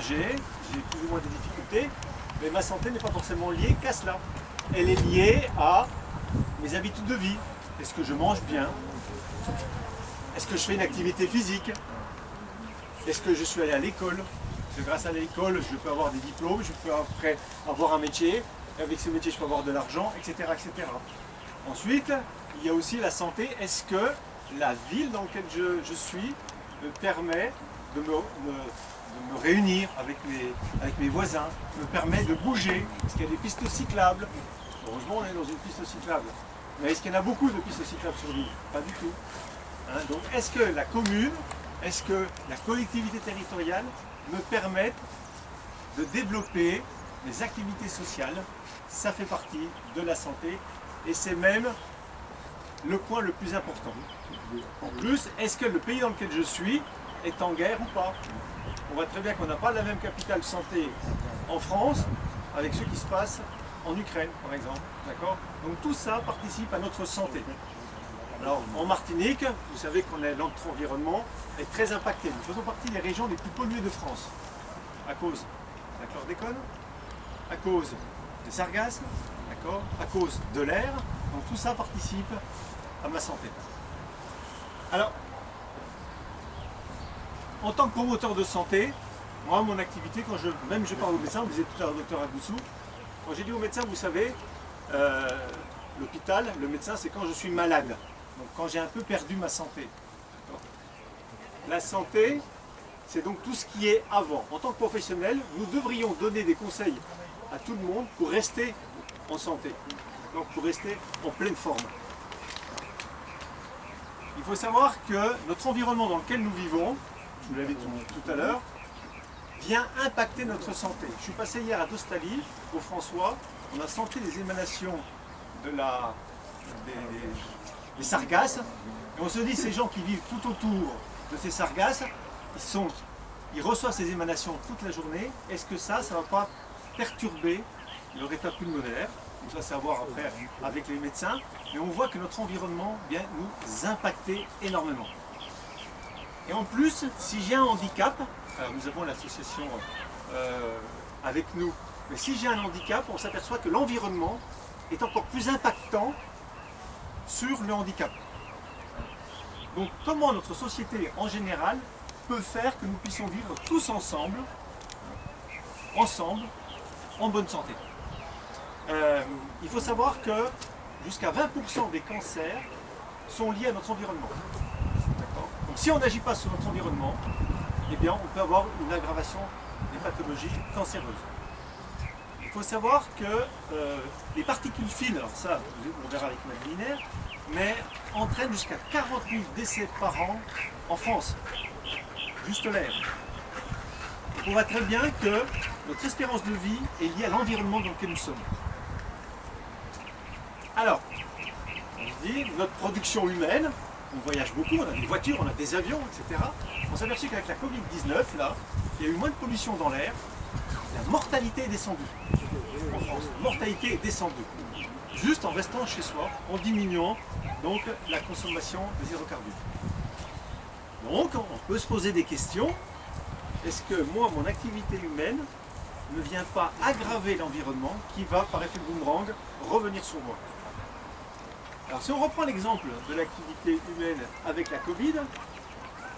j'ai plus ou moins des difficultés, mais ma santé n'est pas forcément liée qu'à cela. Elle est liée à mes habitudes de vie. Est-ce que je mange bien? Est-ce que je fais une activité physique? Est-ce que je suis allé à l'école? Grâce à l'école, je peux avoir des diplômes, je peux après avoir un métier, et avec ce métier, je peux avoir de l'argent, etc., etc. Ensuite, il y a aussi la santé. Est-ce que la ville dans laquelle je, je suis me permet de me- me réunir avec mes, voisins, me permet de bouger Est-ce qu'il y a des pistes cyclables? Heureusement, on est dans une piste cyclable. Mais est-ce qu'il y en a beaucoup de pistes cyclables sur l'île? Pas du tout. Hein, donc, est-ce que la commune, est-ce que la collectivité territoriale me permettent de développer des activités sociales? Ça fait partie de la santé et c'est même le point le plus important. En plus, est-ce que le pays dans lequel je suis est en guerre ou pas? On voit très bien qu'on n'a pas la même capitale santé en France avec ce qui se passe en Ukraine, par exemple. Donc tout ça participe à notre santé. Alors en Martinique, vous savez qu'on est notre environnement est très impacté. Nous faisons partie des régions les plus polluées de France à cause de la chlordécone, à cause des sargasses, À cause de l'air. Donc tout ça participe à ma santé. Alors, en tant que promoteur de santé, moi, mon activité, quand je, même je parle au médecin, vous disiez tout à l'heure, docteur Agoussou, quand j'ai dit au médecin, vous savez, euh, l'hôpital, le médecin, c'est quand je suis malade. Donc quand j'ai un peu perdu ma santé. La santé, c'est donc tout ce qui est avant. En tant que professionnel, nous devrions donner des conseils à tout le monde pour rester en santé. Donc pour rester en pleine forme. Il faut savoir que notre environnement dans lequel nous vivons, je vous l'avais dit tout à l'heure, vient impacter notre santé. Je suis passé hier à Dostali, au François, on a senti les émanations de la, des, des sargasses, et on se dit ces gens qui vivent tout autour de ces sargasses, ils, sont, ils reçoivent ces émanations toute la journée, est-ce que ça, ça ne va pas perturber leur état pulmonaire? Donc ça, c'est à voir après avec les médecins, mais on voit que notre environnement vient nous impacter énormément. Et en plus, si j'ai un handicap, alors nous avons l'association euh, avec nous, mais si j'ai un handicap, on s'aperçoit que l'environnement est encore plus impactant sur le handicap. Donc comment notre société en général peut faire que nous puissions vivre tous ensemble, ensemble, en bonne santé? Euh, Il faut savoir que jusqu'à 20% des cancers sont liés à notre environnement. Si on n'agit pas sur notre environnement, eh bien on peut avoir une aggravation des pathologies cancéreuses. Il faut savoir que euh, les particules fines, alors ça on verra avec ma linéaire, mais entraînent jusqu'à 40 000 décès par an en France. Juste l'air. On voit très bien que notre espérance de vie est liée à l'environnement dans lequel nous sommes. Alors, on se dit, notre production humaine, on voyage beaucoup, on a des voitures, on a des avions, etc. On s'est aperçu qu'avec la Covid-19, là, il y a eu moins de pollution dans l'air, la mortalité est descendue. En France, la mortalité est descendue. Juste en restant chez soi, en diminuant donc la consommation des hydrocarbures. Donc, on peut se poser des questions. Est-ce que moi, mon activité humaine ne vient pas aggraver l'environnement qui va, par effet boomerang, revenir sur moi? Alors, si on reprend l'exemple de l'activité humaine avec la Covid,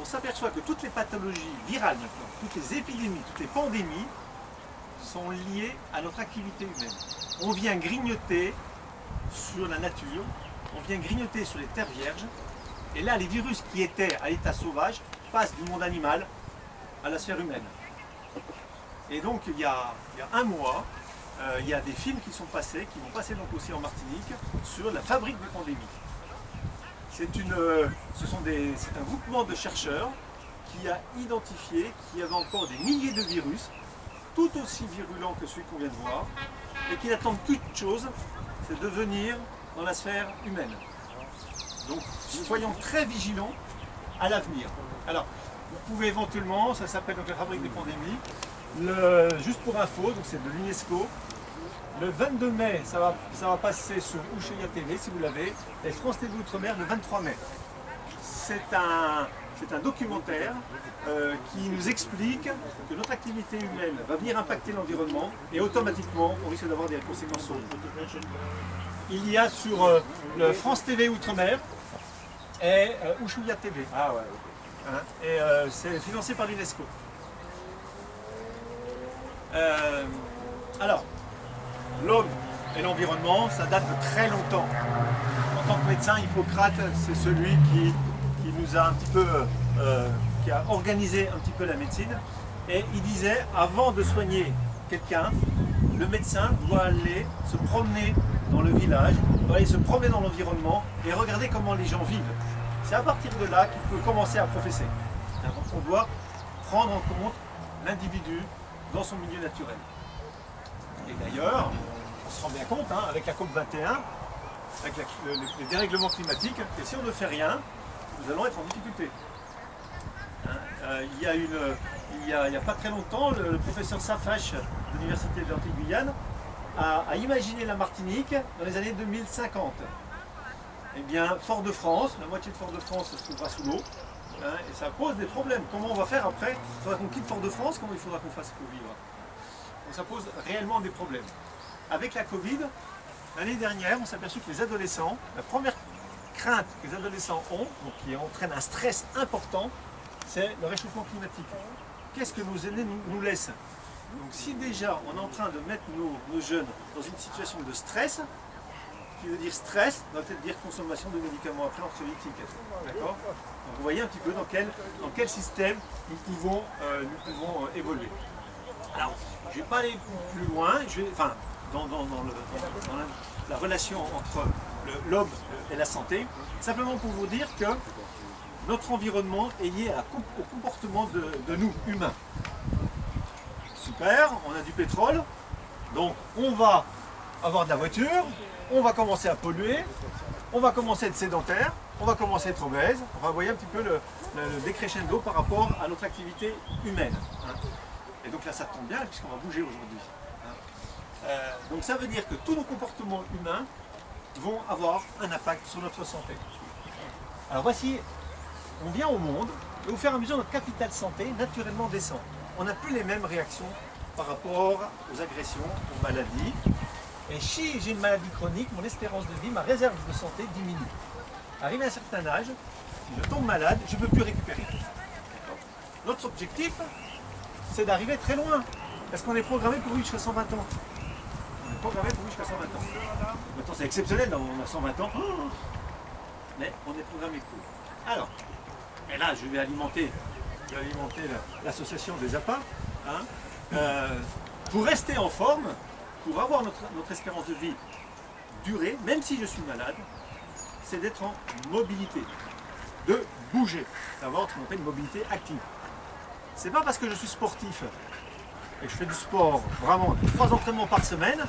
on s'aperçoit que toutes les pathologies virales toutes les épidémies, toutes les pandémies sont liées à notre activité humaine. On vient grignoter sur la nature, on vient grignoter sur les terres vierges, et là les virus qui étaient à l'état sauvage passent du monde animal à la sphère humaine. Et donc il y a, il y a un mois, il y a des films qui sont passés, qui vont passer donc aussi en Martinique, sur la fabrique. C'est une, euh, c'est un groupement de chercheurs qui a identifié qu'il y avait encore des milliers de virus, tout aussi virulents que celui qu'on vient de voir, et qui n'attendent qu'une chose, c'est de venir dans la sphère humaine. Donc soyons très vigilants à l'avenir. Alors, vous pouvez éventuellement, ça s'appelle donc la fabrique des pandémies, le, juste pour info, donc c'est de l'UNESCO, le 22 mai, ça va, ça va passer sur Ushuaïa TV si vous l'avez, et France TV Outre-mer le 23 mai. C'est un, c'est un documentaire euh, qui nous explique que notre activité humaine va venir impacter l'environnement et automatiquement on risque d'avoir des conséquences sur Il y a sur euh, le France TV Outre-mer et euh, Ushuaïa TV. Ah ouais. Hein, et euh, c'est financé par l'UNESCO. Euh, alors, l'homme et l'environnement, ça date de très longtemps. En tant que médecin, Hippocrate, c'est celui qui, qui nous a un petit peu, euh, qui a organisé un petit peu la médecine. Et il disait, avant de soigner quelqu'un, le médecin doit aller se promener dans le village, doit aller se promener dans l'environnement et regarder comment les gens vivent. C'est à partir de là qu'il peut commencer à professer. On doit prendre en compte l'individu dans son milieu naturel. Et d'ailleurs, on se rend bien compte, hein, avec la COP21, avec le, le- le dérèglement climatique, que si on ne fait rien, nous allons être en difficulté. Hein, euh, il y a y a, pas très longtemps, le, professeur Safache de l'Université de l'Antilles-Guyane a, a imaginé la Martinique dans les années 2050. Eh bien, Fort-de-France, la moitié de Fort-de-France se trouvera sous l'eau, hein, et ça pose des problèmes. Comment on va faire après? Il faudra qu'on quitte Fort-de-France, comment il faudra qu'on fasse pour vivre? Donc ça pose réellement des problèmes. Avec la Covid, l'année dernière, on s'est aperçu que les adolescents, la première crainte que les adolescents ont, donc qui entraîne un stress important, c'est le réchauffement climatique. Qu'est-ce que nos aînés nous, laissent? Donc si déjà on est en train de mettre nos jeunes dans une situation de stress, qui veut dire stress, va peut-être dire consommation de médicaments après anxiolytiques. D'accord Donc vous voyez un petit peu dans quel, dans quel système nous pouvons, euh, nous pouvons euh, évoluer. Alors, je ne vais pas aller plus loin, je vais, enfin, dans, dans- dans la, la relation entre l'homme et la santé, simplement pour vous dire que notre environnement est lié au comportement de, de nous, humains. Super, on a du pétrole, donc on va avoir de la voiture, on va commencer à polluer, on va commencer à être sédentaire, on va commencer à être obèse, on va voyez un petit peu le, le, le décrescendo par rapport à notre activité humaine. hein. Et donc là ça tombe bien puisqu'on va bouger aujourd'hui. hein. Euh, donc ça veut dire que tous nos comportements humains vont avoir un impact sur notre santé. Alors voici, on vient au monde et au fur et à mesure notre capital santé naturellement descend. On n'a plus les mêmes réactions par rapport aux agressions, aux maladies. Et si j'ai une maladie chronique, mon espérance de vie, ma réserve de santé diminue. Arrivé à un certain âge, si je tombe malade, je ne peux plus récupérer. Notre objectif, c'est d'arriver très loin. Parce qu'on est programmé pour vivre jusqu'à 120 ans. On est programmé pour vivre jusqu'à 120 ans. Maintenant, c'est exceptionnel, on a 120 ans. Mais on est programmé pour. Alors, et là, je vais alimenter, l'association des APA. hein. Euh, pour rester en forme, pour avoir notre, espérance de vie durée, même si je suis malade, c'est d'être en mobilité, de bouger, d'avoir ce qu'on appelle une mobilité active. C'est pas parce que je suis sportif et que je fais du sport vraiment trois entraînements par semaine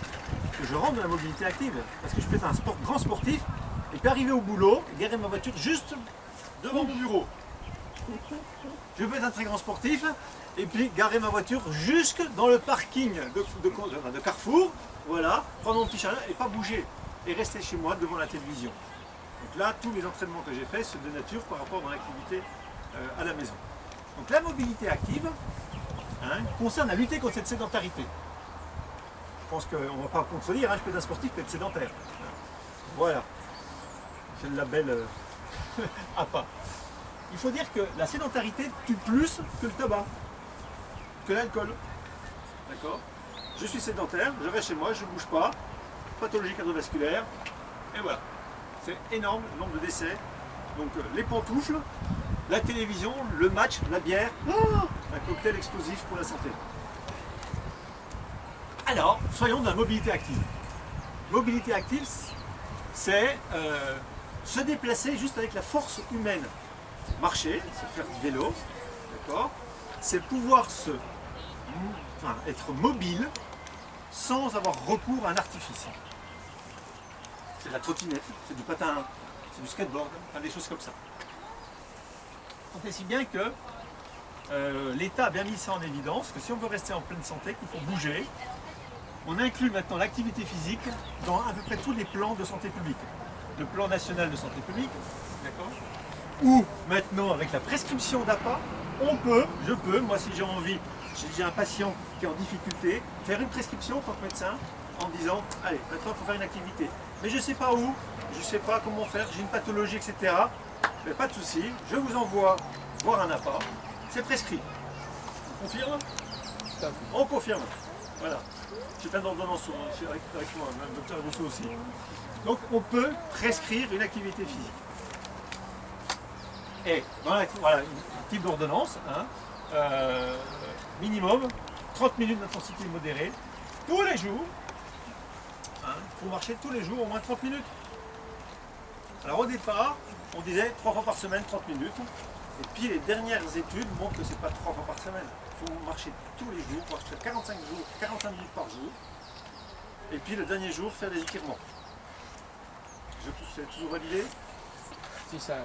que je rentre dans la mobilité active. Parce que je peux être un grand sportif et puis arriver au boulot, garer ma voiture juste devant mon bureau. Je peux être un très grand sportif et puis garer ma voiture jusque dans le parking de, Carrefour, voilà, prendre mon petit chalet et pas bouger et rester chez moi devant la télévision. Donc là, tous les entraînements que j'ai faits, c'est de nature par rapport à mon activité euh, à la maison. Donc la mobilité active hein, concerne à lutter contre cette sédentarité. Je pense qu'on ne va pas contredire, hein, je peux être un sportif, je peux être sédentaire. Voilà. C'est le label euh, APA. Il faut dire que la sédentarité tue plus que le tabac, que l'alcool. D'accord Je suis sédentaire, je reste chez moi, je ne bouge pas, pathologie cardiovasculaire, et voilà. C'est énorme le nombre de décès. Donc euh, les pantoufles, la télévision, le match, la bière, ah, un cocktail explosif pour la santé. Alors, soyons de la mobilité active. Mobilité active, c'est euh, se déplacer juste avec la force humaine. Marcher, c'est faire du vélo, d'accord C'est pouvoir se, enfin, être mobile sans avoir recours à un artifice. C'est la trottinette, c'est du patin, c'est du skateboard, des choses comme ça. Et si bien que euh, l'État a bien mis ça en évidence, que si on veut rester en pleine santé, qu'il faut bouger. On inclut maintenant l'activité physique dans à peu près tous les plans de santé publique. Le plan national de santé publique, d'accord Ou maintenant, avec la prescription d'APA, on peut, je peux, moi si j'ai envie, j'ai un patient qui est en difficulté, faire une prescription en tant que médecin en disant, allez, maintenant il faut faire une activité. Mais je ne sais pas où, je ne sais pas comment faire, j'ai une pathologie, etc. Mais pas de souci, je vous envoie voir un APA, c'est prescrit. On confirme? On confirme. Voilà. J'ai plein d'ordonnances avec, avec moi, le docteur Rousseau aussi. Donc on peut prescrire une activité physique. Et voilà, voilà un type d'ordonnance, hein, euh, minimum 30 minutes d'intensité modérée, tous les jours. Il hein, faut marcher tous les jours au moins 30 minutes. Alors au départ, on disait 3 fois par semaine, 30 minutes. Et puis les dernières études montrent que ce n'est pas 3 fois par semaine. Il faut marcher tous les jours, marcher 45, jours, 45 minutes par jour. Et puis le dernier jour, faire des étirements. C'est toujours validé C'est ça.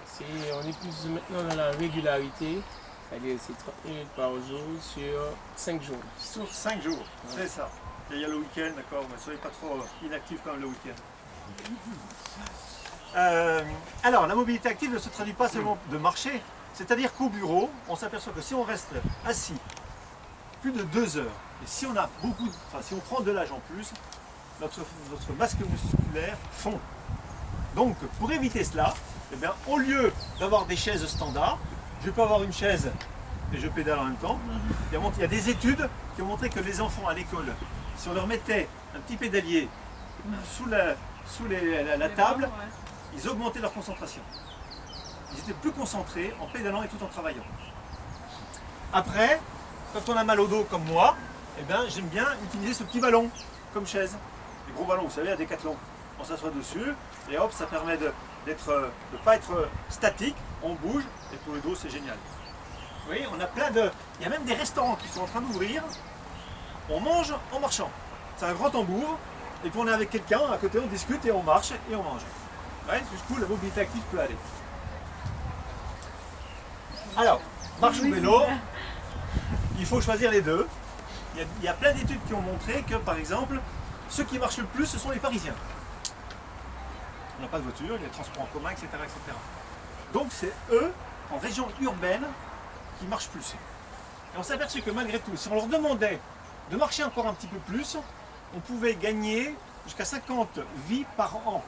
on est plus maintenant dans la régularité. C'est-à-dire c'est 30 minutes par jour sur 5 jours. Sur 5 jours, c'est ça. Et il y a le week-end, d'accord, mais soyez pas trop inactif quand même le week-end. Euh, alors, la mobilité active ne se traduit pas seulement de marcher, c'est-à-dire qu'au bureau, on s'aperçoit que si on reste assis plus de 2 heures, et si on a beaucoup, enfin si on prend de l'âge en plus, notre, notre masque musculaire fond. Donc, pour éviter cela, eh bien, au lieu d'avoir des chaises standards, je peux avoir une chaise et je pédale en même temps. Il y, a, des études qui ont montré que les enfants à l'école, si on leur mettait un petit pédalier sous la, sous la, table, ils augmentaient leur concentration. Ils étaient plus concentrés en pédalant et tout en travaillant. Après, quand on a mal au dos comme moi, eh bien, j'aime bien utiliser ce petit ballon comme chaise. Les gros ballons, vous savez, à Décathlon. On s'assoit dessus et hop, ça permet de ne pas être statique, on bouge et pour le dos c'est génial. Vous voyez, on a plein de... Il y a même des restaurants qui sont en train d'ouvrir, on mange en marchant. C'est un grand tambour, et puis on est avec quelqu'un, à côté on discute et on marche et on mange. Ouais, coup la mobilité active peut aller. Alors, marche ou vélo, il faut choisir les deux. Il y a, il y a plein d'études qui ont montré que par exemple, ceux qui marchent le plus, ce sont les Parisiens on n'a pas de voiture, il y a des transports en commun, etc. Donc c'est eux, en région urbaine, qui marchent plus. Et on s'est aperçu que malgré tout, si on leur demandait de marcher encore un petit peu plus, on pouvait gagner jusqu'à 50 vies par an.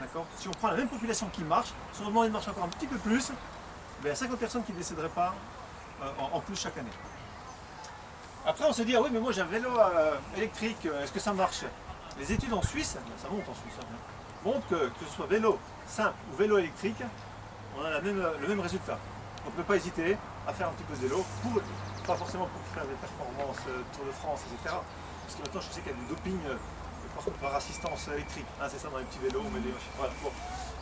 D'accord? Si on prend la même population qui marche, si on leur demandait de marcher encore un petit peu plus, ben, il y a 50 personnes qui ne décéderaient pas euh, en, plus chaque année. Après on se dit, ah oui mais moi j'ai un vélo euh, électrique, est-ce que ça marche? Les études en Suisse, ben, ça monte en Suisse, hein montre que, ce soit vélo simple ou vélo électrique, on a même, le même résultat. On ne peut pas hésiter à faire un petit peu de vélo, pas forcément pour faire des performances euh, Tour de France, etc. Parce que maintenant je sais qu'il y a du doping euh, par, assistance électrique. Hein, c'est ça dans les petits vélos, mais,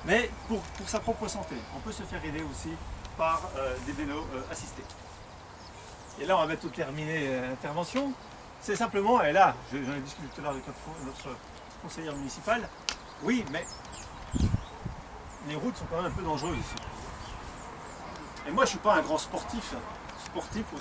mais pour, pour, sa propre santé, on peut se faire aider aussi par euh, des vélos assistés. Et là on va bientôt terminer l'intervention. C'est simplement, et là, j'en ai discuté tout à l'heure avec notre conseillère municipale, oui, mais les routes sont quand même un peu dangereuses ici. Et moi, je ne suis pas un grand sportif. Sportif au